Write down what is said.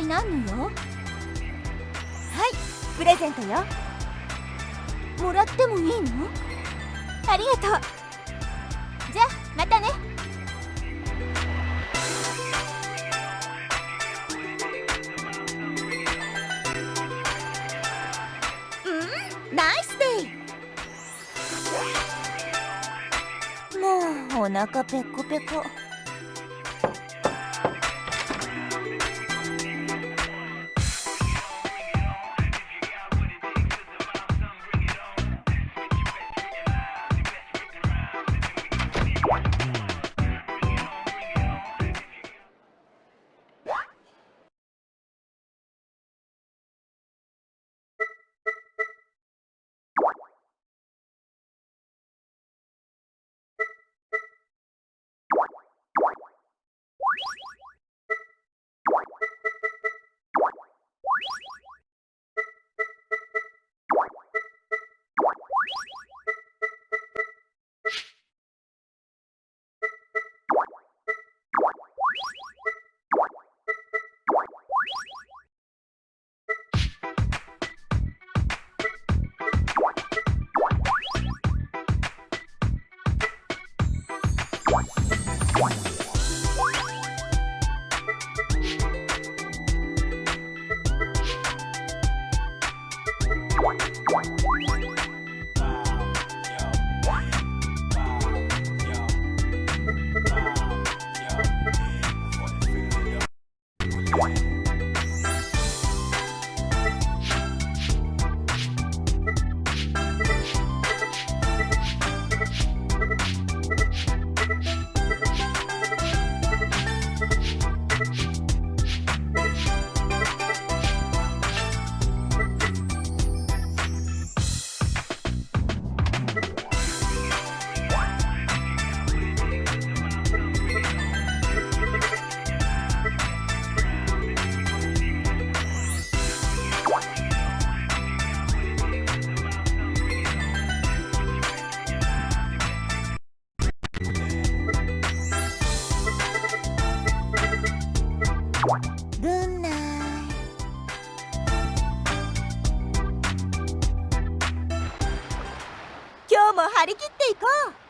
体何のよ。はいプレゼントよ。もらってもいいの？ありがとう。じゃあまたね。うんナイスデイ。もうお腹ペコペコ。What? 今日も張り切っていこう。